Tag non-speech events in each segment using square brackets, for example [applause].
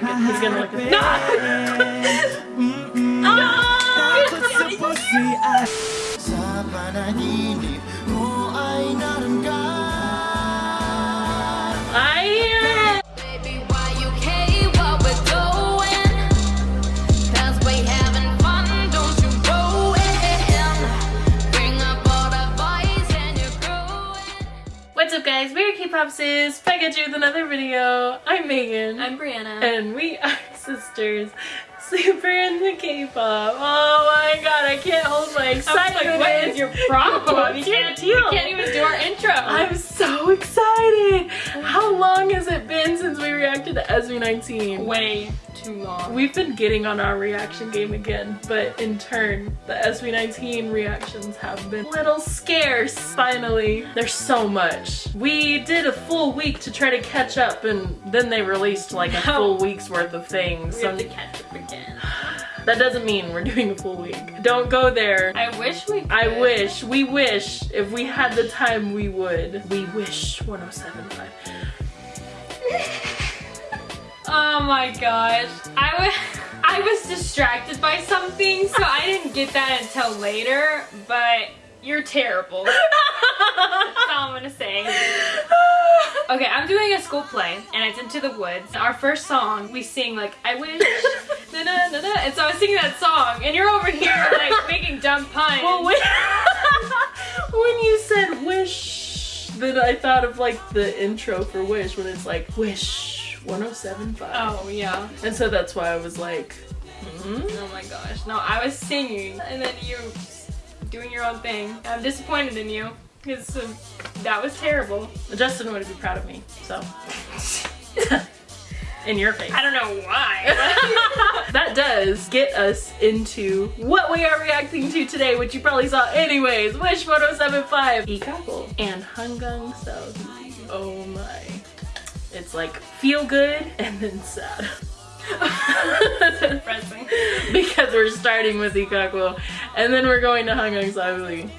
look at He's gonna look at No! Sa panaginip ko ay naroon ka I Baby, why you care what we're doing? Cause we having fun, don't you go in. Bring up all the boys and you're growing. What's up guys? We're K-Popsis back at you with another video. I'm Megan. I'm Brianna. and we are [laughs] sisters super into K-pop. Oh my god, I can't hold my excitement. like, what is your problem? [laughs] You can't you can't even do our intro. I'm so excited. How long has it been since we reacted to SB19? way too long. We've been getting on our reaction game again, but in turn, the SB19 reactions have been a little scarce, finally. There's so much. We did a full week to try to catch up, and then they released like a full week's worth of things. we So have to catch up again. that doesn't mean we're doing a full week. Don't go there. I wish we could. I wish, we wish, if we had the time, we would. We wish 1075. [laughs] Oh my gosh. I was [laughs] I was distracted by something, so I didn't get that until later, but you're terrible. [laughs] That's all I'm gonna say. Okay, I'm doing a school play, and it's Into the Woods. Our first song, we sing like, I wish, [laughs] na na na na, and so I was singing that song, and you're over here like making dumb puns. Well, when, when you said wish, then I thought of like the intro for Wish when it's like Wish 1075. oh yeah. And so that's why I was like, hmm? Oh my gosh. No, I was singing and then you doing your own thing. I'm disappointed in you because uh, that was terrible. Justin would be proud of me, so. [laughs] In your face. I don't know why. [laughs] [laughs] that does get us into what we are reacting to today, which you probably saw anyways. Wish 1075, Ikako, and Hangang So. Oh my. It's like feel good and then sad. Depressing. [laughs] because we're starting with Ikako and then we're going to Hangang Seo.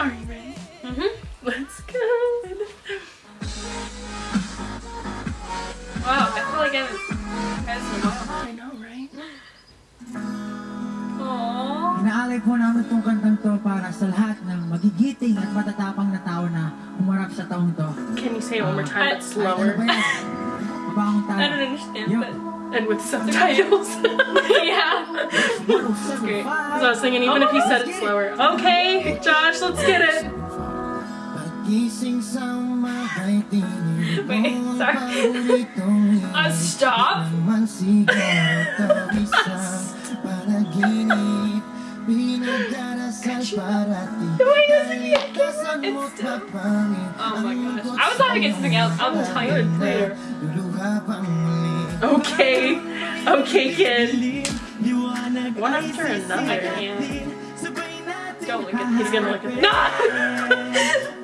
Aww. Inaalay namin itong kantang to para sa lahat ng magigiting at matatapang na tao na humarap sa taong to. Can you say it one more time but Ay, ano ba slower yan? Mabangong tao. I don't understand, but and with subtitles? [laughs] yeah. That's great. So I was singing even if you said it slower. Okay, Josh, let's get it. Pagising sa umahay Tinigil Wait, mo ang sorry. paboritong Uh, stop. Oh my gosh. I was about to get something else. I'll tell you later. Luluha pang muli Okay, okay, kid. One after I another. can't. Don't look at He's gonna look at me. No!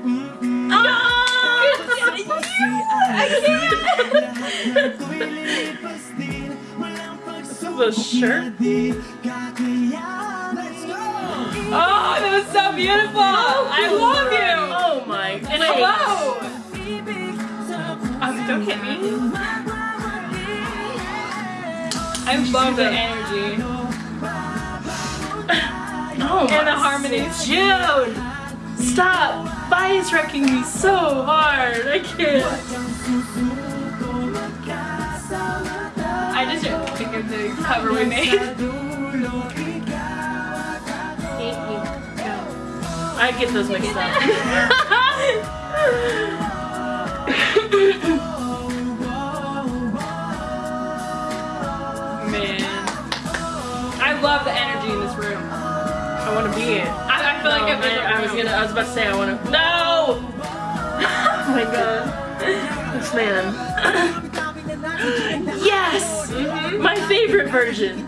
[laughs] No. This is a shirt. So beautiful. I love you. Oh my And face. hello. Oh, don't hit me. I love the energy [laughs] Oh and the my harmonies. June! Stop! Bias wrecking me so hard. I can't. I just think of the cover we made. [laughs] get those mixed up. Man, I love the energy in this room. I want to be it. I, I feel like No, in I, I was gonna. I was about to say I want to. No! [laughs] Oh my god. This man. [laughs] yes! My favorite version.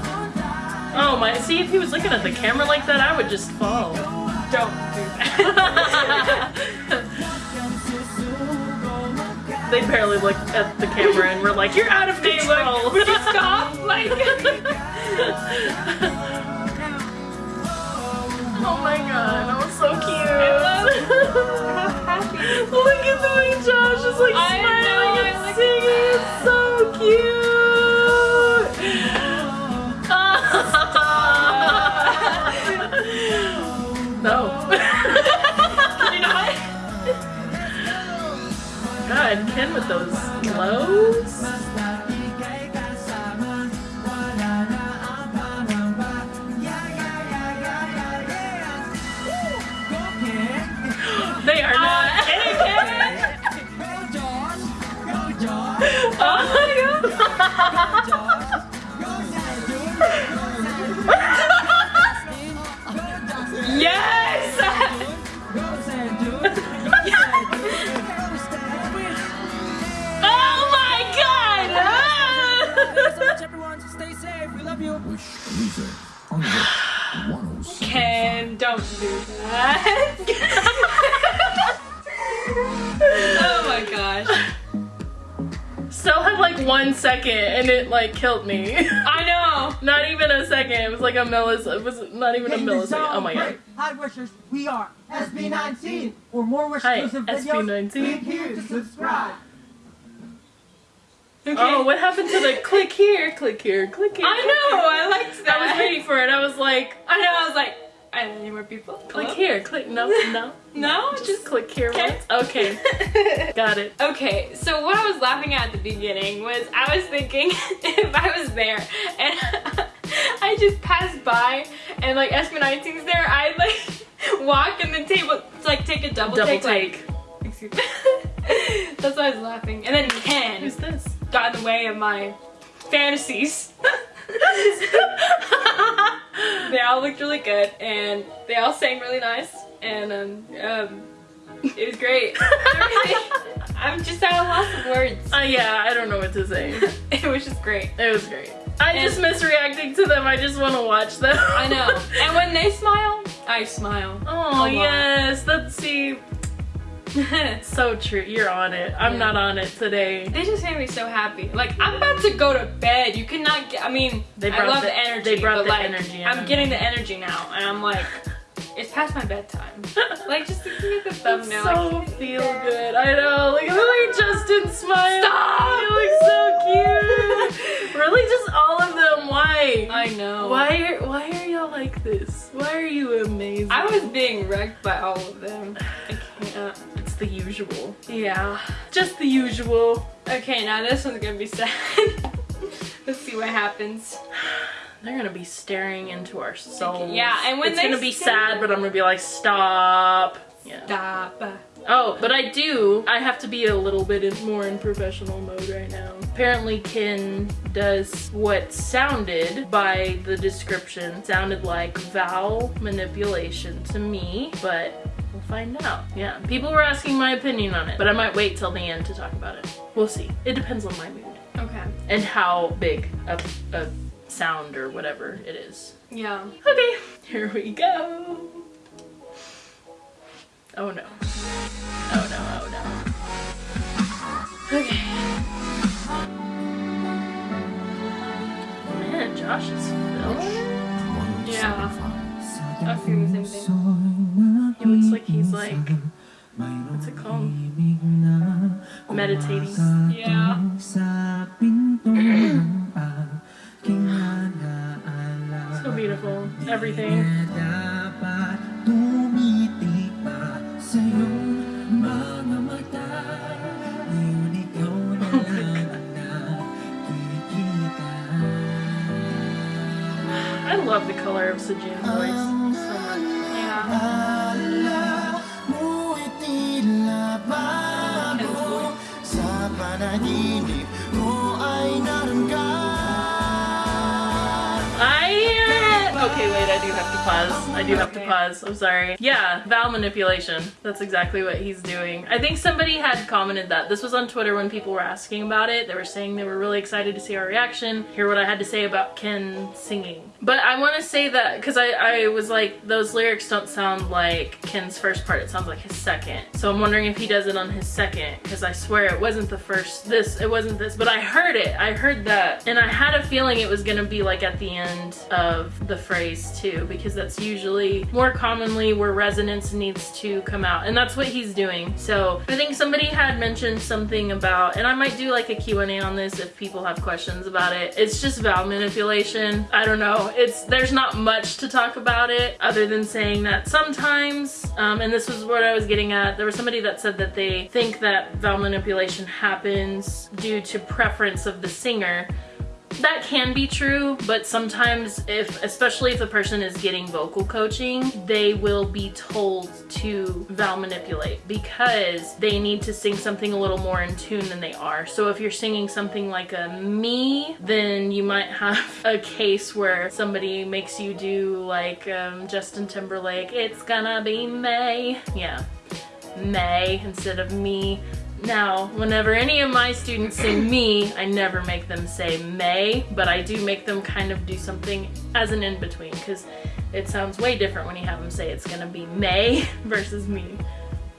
Oh my, see if he was looking at the camera like that, I would just fall. Don't do that. They barely look at the camera and we're like, you're out of control. look, would you stop? Like, [laughs] oh my god, that was so cute. [laughs] Look at the way Josh is like I smiling know, and like singing. It's so cute. God, Ken with those glows. They are not. Uh, [laughs] Ken. Oh my god. [laughs] you. Wish music on the 107. Ken, don't do that. [laughs] oh my gosh. Still had like one second and it like killed me. I know. [laughs] Not even a second. It was like a millisecond. It was not even a millisecond. song Oh my god. break. Hi, wishers. We are SB19. For more wish Hi, exclusive videos, SB19. click here to subscribe. Okay. Oh, what happened to the click here, click here, click here? I know. I liked that. I was waiting for it. I was like, I know. I was like, I don't need more people. click Hello? here, click. No, no. [laughs] No, Just click here Okay. once. Okay, [laughs] got it. Okay, so what I was laughing at at the beginning was I was thinking [laughs] if I was there and I just passed by and like SB19's there, I'd like walk in the table to like take a double, Double take. take. Like, excuse me. That's why I was laughing. And then Ken Who's this? Got in the way of my fantasies. [laughs] they all looked really good and they all sang really nice and um, um it was great. [laughs] [laughs] I'm just at a loss of words. Uh, yeah, I don't know what to say. It was just great. It was great. I just miss reacting to them. I just want to watch them. I know. And when they smile, I smile. Oh yes, let's see. [laughs] So true. You're on it. I'm Yeah. not on it today. they just made me so happy. Like I'm about to go to bed. You cannot get. I mean, They I love the- the, energy. they brought but the like, energy. I'm getting the energy now, and I'm like, it's past my bedtime. [laughs] like just looking at the thumbnail. so like, feel good. I know. Look at Justin smiled. Stop! You look so cute. [laughs] really, just all of them. Why? I know. Why are Why are y'all like this? Why are you amazing? I was being wrecked by all of them. I can't. The usual. Yeah. Just the usual. Okay, now this one's gonna be sad. [laughs] Let's see what happens. [sighs] They're gonna be staring into our souls. Yeah, and when it's gonna be sad, but I'm gonna be like, stop. Yeah. Stop. Oh, but I do. I have to be a little bit in, more in professional mode right now. Apparently, Ken does what sounded by the description sounded like vowel manipulation to me, but we'll find out. Yeah, people were asking my opinion on it, but I might wait till the end to talk about it. We'll see. It depends on my mood Okay. and how big a, a sound or whatever it is. Yeah. Okay, here we go. Oh no. Oh no, oh no. Okay. Man, Josh is feeling it. Yeah. I feel the same thing. What's it called? Meditating. Yeah. So beautiful. Everything. [laughs] I love the color of Sejun's panaginip mo ay naroon I hear it. Okay, wait. I I do have to pause. I do have to pause. I'm sorry. Yeah, vowel manipulation. That's exactly what he's doing. I think somebody had commented that. This was on Twitter when people were asking about it. They were saying they were really excited to see our reaction, hear what I had to say about Ken singing. But I want to say that because I, I was like, those lyrics don't sound like Ken's first part. It sounds like his second. So I'm wondering if he does it on his second because I swear it wasn't the first, this, it wasn't this, but I heard it. I heard that. And I had a feeling it was going to be like at the end of the phrase too because that's usually more commonly where resonance needs to come out and that's what he's doing. So I think somebody had mentioned something about, and I might do like a Q&A on this if people have questions about it. It's just vowel manipulation. I don't know. It's There's not much to talk about it other than saying that sometimes, um, and this was what I was getting at, there was somebody that said that they think that vowel manipulation happens due to preference of the singer that can be true, but sometimes if, especially if the person is getting vocal coaching, they will be told to vowel manipulate because they need to sing something a little more in tune than they are. So if you're singing something like a me, then you might have [laughs] a case where somebody makes you do like um, Justin Timberlake, it's gonna be May. Yeah, May instead of me. Now, whenever any of my students say me, I never make them say may, but I do make them kind of do something as an in-between because it sounds way different when you have them say it's gonna be may [laughs] versus me.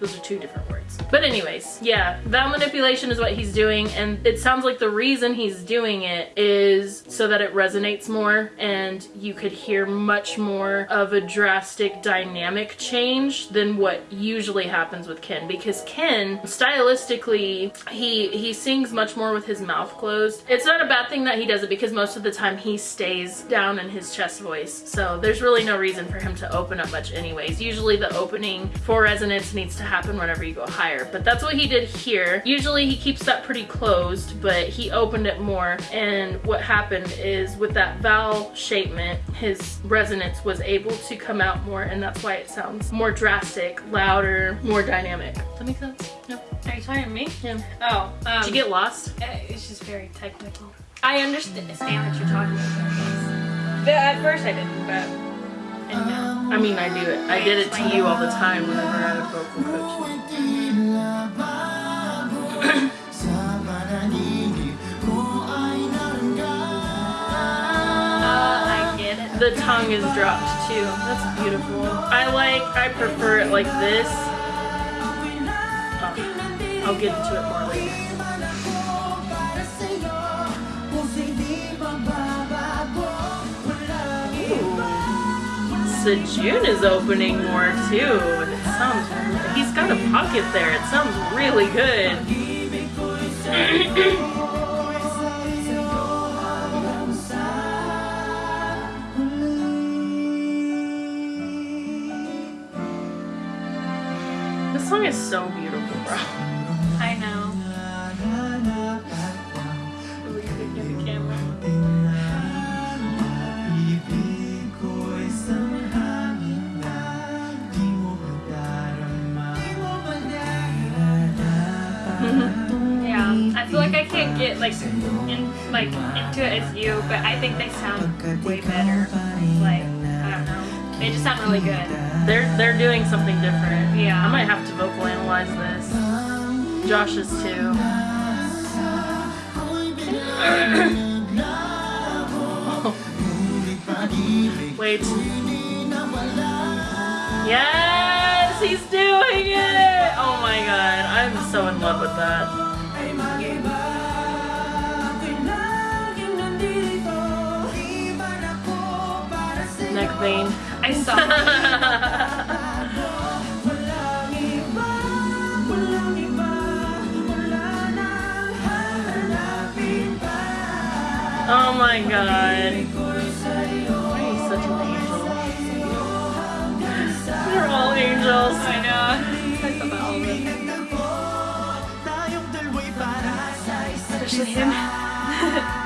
Those are two different words. But anyways, yeah, vowel manipulation is what he's doing and it sounds like the reason he's doing it is so that it resonates more and you could hear much more of a drastic dynamic change than what usually happens with Ken because Ken stylistically he he sings much more with his mouth closed. It's not a bad thing that he does it because most of the time he stays down in his chest voice. So there's really no reason for him to open up much anyways. Usually the opening for resonance needs to happen whenever you go higher, but that's what he did here. Usually he keeps that pretty closed, but he opened it more and what happened is with that vowel shapement, his resonance was able to come out more and that's why it sounds more drastic, louder, more dynamic. Does that make sense? No. Are you talking to me? Yeah. Oh, um, Did you get lost? uh, It's just very technical. I understand what you're talking about. At first I didn't, but I know. I mean, I do it. I did it to you all the time whenever I had vocal I get it. The tongue is dropped too. That's beautiful. I like, I prefer it like this. Oh, I'll get into it more Sejun is opening more too. It sounds, he's got a pocket there. It sounds really good. This song is so beautiful, bro. I know. Get like in like into it as you, but I think they sound way better. Like I don't know, they just sound really good. They're they're doing something different. Yeah. I might have to vocal analyze this. Josh's too. [coughs] Wait. Yes, he's doing it! Oh my god, I'm so in love with that. Vein. I saw. [laughs] Oh my god. He's such an angel. They're all angels. I know. I thought all of it. Tayong dalawa'y para sa isa't Especially him. [laughs]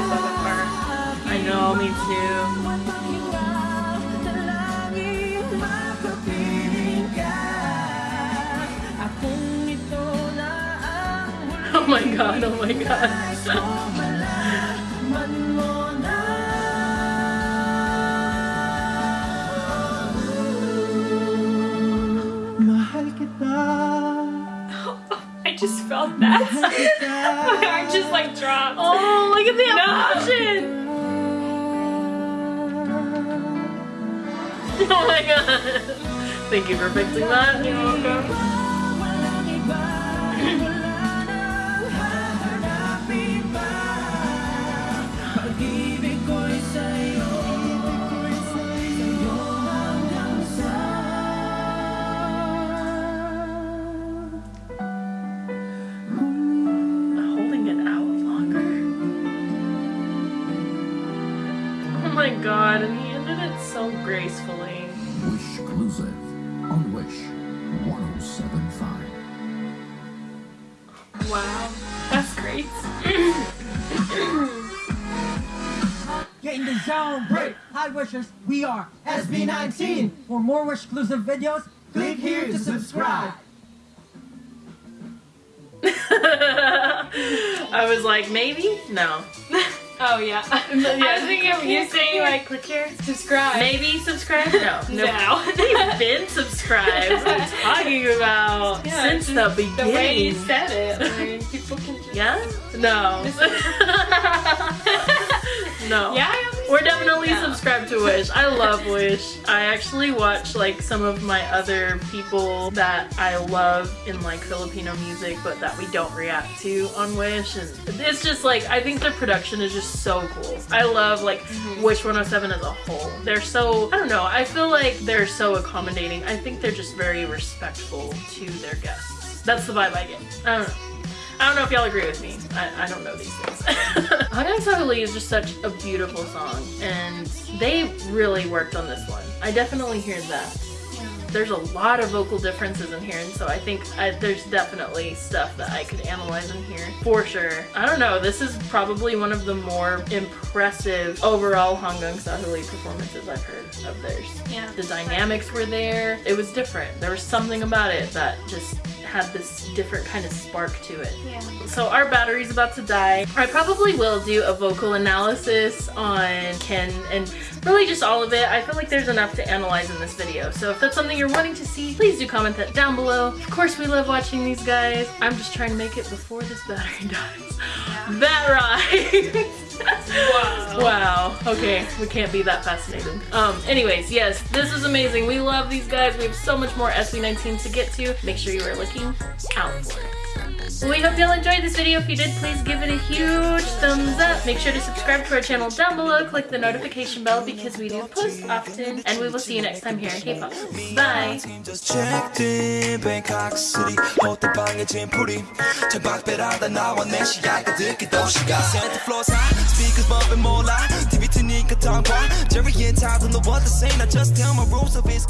always love. I know, me too. [laughs] Oh my god, oh my god. [laughs] I just felt that. [laughs] My heart just like dropped. Oh, look at the No. emotion! [laughs] Oh my god. Thank you for fixing that. You're welcome. God, and he ended it so gracefully. Wish exclusive on Wish 1075. Wow, that's great. [laughs] Get in the zone, break. Hi wishers, we are SB19. For more wish exclusive videos, click here to subscribe. [laughs] I was like, maybe? No. [laughs] Oh yeah. [laughs] I was thinking of you saying like click here. subscribe. Maybe subscribe? No. [laughs] No. They've been subscribed. What are you [laughs] talking about? Yeah, Since the beginning. The way you said it, I mean, people can. Just... Yeah? No. no. Yeah. We're definitely Yeah. subscribed to Wish. I love Wish. I actually watch like some of my other people that I love in like Filipino music, but that we don't react to on Wish. And it's just like, I think their production is just so cool. I love like mm-hmm. Wish 107 as a whole. They're so, I don't know, I feel like they're so accommodating. I think they're just very respectful to their guests. That's the vibe I get. I don't know. I don't know if y'all agree with me. I, I don't know these things. [laughs] Hanggang sa Huli is just such a beautiful song, and they really worked on this one. I definitely hear that. There's a lot of vocal differences in here, and so I think I, there's definitely stuff that I could analyze in here for sure. I don't know. This is probably one of the more impressive overall Hanggang sa Huli performances I've heard of theirs. Yeah. The dynamics were there. It was different. There was something about it that just had this different kind of spark to it. Yeah. So our battery's about to die. I probably will do a vocal analysis on Ken and really just all of it. I feel like there's enough to analyze in this video. So if that's something you're wanting to see, please do comment that down below. Of course we love watching these guys. I'm just trying to make it before this battery [laughs] dies. That right. [laughs] Wow. [laughs] Wow. Okay, we can't be that fascinated. Um, anyways, yes, this is amazing. We love these guys. We have so much more SB19 to get to. Make sure you are looking out for it. We hope you all enjoyed this video. If you did, please give it a huge thumbs up. Make sure to subscribe to our channel down below. Click the notification bell because we do post often. And we will see you next time here in K-Pop. Bye! Jerry and Tyler know what to say. Just tell my rules of his.